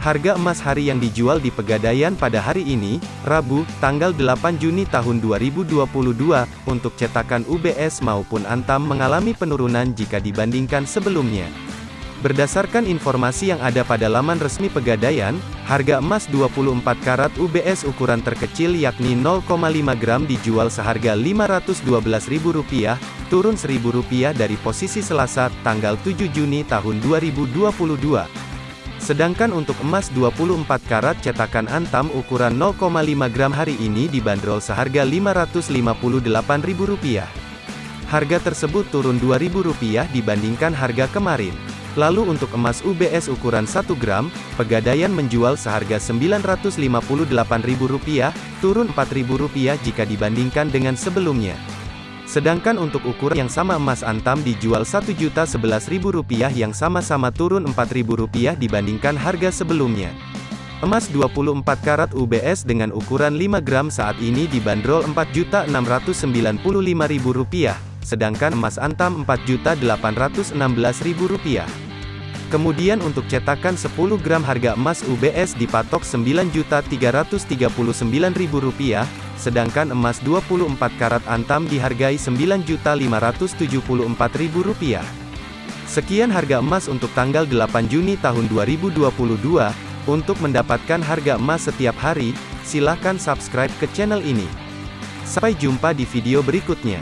Harga emas hari yang dijual di Pegadaian pada hari ini, Rabu, tanggal 8 Juni tahun 2022, untuk cetakan UBS maupun Antam mengalami penurunan jika dibandingkan sebelumnya. Berdasarkan informasi yang ada pada laman resmi Pegadaian, harga emas 24 karat UBS ukuran terkecil yakni 0,5 gram dijual seharga Rp512.000, turun Rp1.000 dari posisi Selasa, tanggal 7 Juni tahun 2022. Sedangkan untuk emas 24 karat cetakan Antam ukuran 0,5 gram hari ini dibanderol seharga Rp558.000. Harga tersebut turun Rp2.000 dibandingkan harga kemarin. Lalu untuk emas UBS ukuran 1 gram, Pegadaian menjual seharga Rp958.000, turun Rp4.000 jika dibandingkan dengan sebelumnya. Sedangkan untuk ukuran yang sama emas antam dijual Rp1.011.000 yang sama-sama turun Rp4.000 dibandingkan harga sebelumnya. Emas 24 karat UBS dengan ukuran 5 gram saat ini dibanderol Rp4.695.000, sedangkan emas antam Rp4.816.000. Kemudian untuk cetakan 10 gram harga emas UBS dipatok Rp9.339.000, sedangkan emas 24 karat antam dihargai Rp9.574.000. Sekian harga emas untuk tanggal 8 Juni tahun 2022. Untuk mendapatkan harga emas setiap hari, silahkan subscribe ke channel ini. Sampai jumpa di video berikutnya.